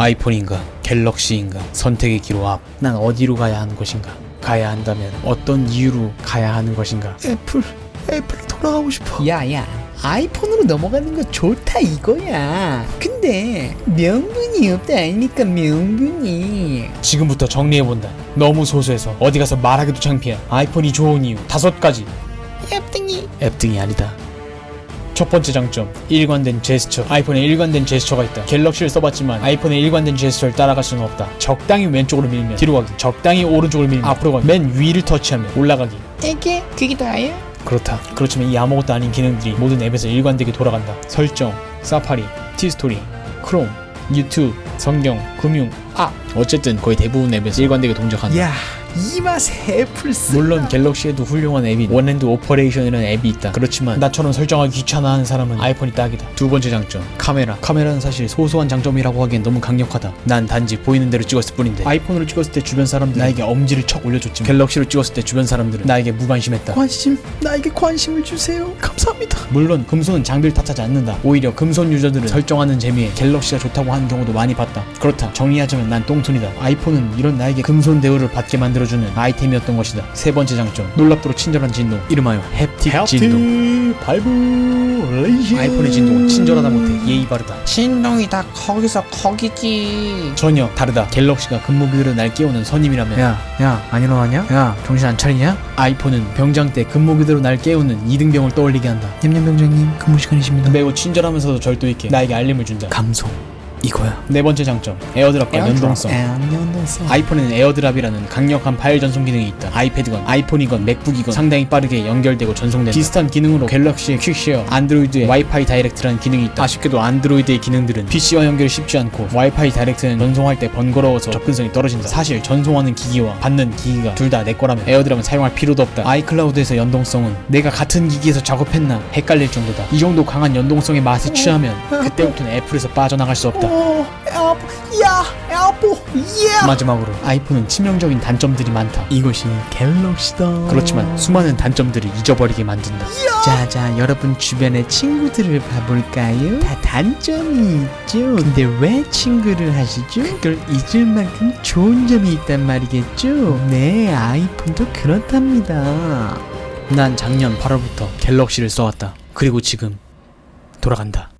아이폰인가 갤럭시인가 선택의 기로 앞. 난 어디로 가야 하는 것인가? 가야 한다면 어떤 이유로 가야 하는 것인가? 애플 애플로 돌아가고 싶어 야야 아이폰으로 넘어가는 거 좋다 이거야 근데 명분이 없다 아닙니까 명분이 지금부터 정리해본다. 너무 소소해서 어디 가서 말하기도 창피해. 아이폰이 좋은 이유 다섯 가지. 앱등이 앱등이 아니다. 첫 번째 장점, 일관된 제스처. 아이폰에 일관된 제스처가 있다. 갤럭시를 써봤지만 아이폰의 일관된 제스처를 따라갈 수는 없다. 적당히 왼쪽으로 밀면 뒤로 가기, 적당히 오른쪽으로 밀면 앞으로 가기, 맨 위를 터치하면 올라가기. 이게 그게 다야? 그렇다. 그렇지만 이 아무것도 아닌 기능들이 모든 앱에서 일관되게 돌아간다. 설정, 사파리, 티스토리, 크롬, 유튜브, 성경, 금융, 아 어쨌든 거의 대부분 앱에서 일관되게 동작한다. 야 이 맛에 애플 쓰 물론 갤럭시에도 훌륭한 앱인 One Hand Operation이라는 앱이 있다. 그렇지만 나처럼 설정하기 귀찮아하는 사람은 아이폰이 딱이다. 두 번째 장점, 카메라. 카메라는 사실 소소한 장점이라고 하기엔 너무 강력하다. 난 단지 보이는 대로 찍었을 뿐인데 아이폰으로 찍었을 때 주변 사람들 나에게 엄지를 척 올려줬지만 갤럭시로 찍었을 때 주변 사람들은 나에게 무관심했다. 관심 나에게 관심을 주세요 감사합니다 물론 금손은 장비를 탓하지 않는다. 오히려 금손 유저들은 설정하는 재미에 갤럭시가 좋다고 하는 경우도 많이 봤다. 그렇다. 정리하자면 난 똥손이다. 아이폰은 이런 나에게 금손 대우를 받게 만들어주는 아이템이었던 것이다. 세 번째 장점. 놀랍도록 친절한 진동. 이름하여 햅틱 진동. 발브레이션 아이폰의 진동은 친절하다 못해 예의 바르다. 신동이 다 거기서 거기지 전혀 다르다. 갤럭시가 근무기로 날 깨우는 선임이라면 야 야 안 일어나냐? 야 정신 안 차리냐? 아이폰은 병장 때 근무기로 날 깨우는 이등병을 떠올리게 한다. 냠냠 병장님 근무 시간이십니다 매우 친절하면서도 절도 있게 나에게 알림을 준다. 감성 이거야 네 번째 장점. AirDrop과 연동성. 연동성 아이폰에는 AirDrop이라는 강력한 파일 전송 기능이 있다. 아이패드건 아이폰이건 맥북이건 상당히 빠르게 연결되고 전송된다. 비슷한 기능으로 갤럭시의 Quick Share, 안드로이드의 Wi-Fi Direct라는 기능이 있다. 아쉽게도 안드로이드의 기능들은 PC와 연결이 쉽지 않고 Wi-Fi Direct는 전송할 때 번거로워서 접근성이 떨어진다. 사실 전송하는 기기와 받는 기기가 둘 다 내 거라면 AirDrop은 사용할 필요도 없다. iCloud에서 연동성은 내가 같은 기기에서 작업했나 헷갈릴 정도다. 이 정도 강한 연동성의 맛에 취하면 그때부터는 애플에서 빠져나갈 수 없다. 오야 애플 예 마지막으로 아이폰은 치명적인 단점들이 많다. 이것이 갤럭시다 그렇지만 수많은 단점들을 잊어버리게 만든다. 자자 여러분 주변의 친구들을 봐볼까요? 다 단점이 있죠 근데 왜 친구를 하시죠? 그걸 잊을 만큼 좋은 점이 있단 말이겠죠? 네 아이폰도 그렇답니다 난 작년 8월부터 갤럭시를 써왔다. 그리고 지금 돌아간다.